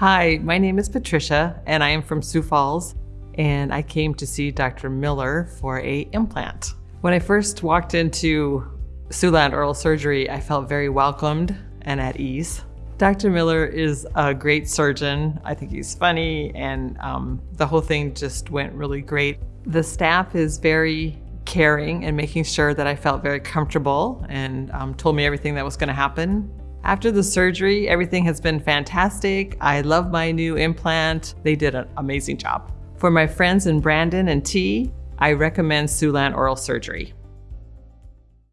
Hi, my name is Patricia and I am from Sioux Falls and I came to see Dr. Miller for a implant. When I first walked into Siouxland Oral Surgery, I felt very welcomed and at ease. Dr. Miller is a great surgeon. I think he's funny and um, the whole thing just went really great. The staff is very caring and making sure that I felt very comfortable and um, told me everything that was going to happen. After the surgery, everything has been fantastic. I love my new implant. They did an amazing job. For my friends in Brandon and Tea, I recommend Siouxland Oral Surgery.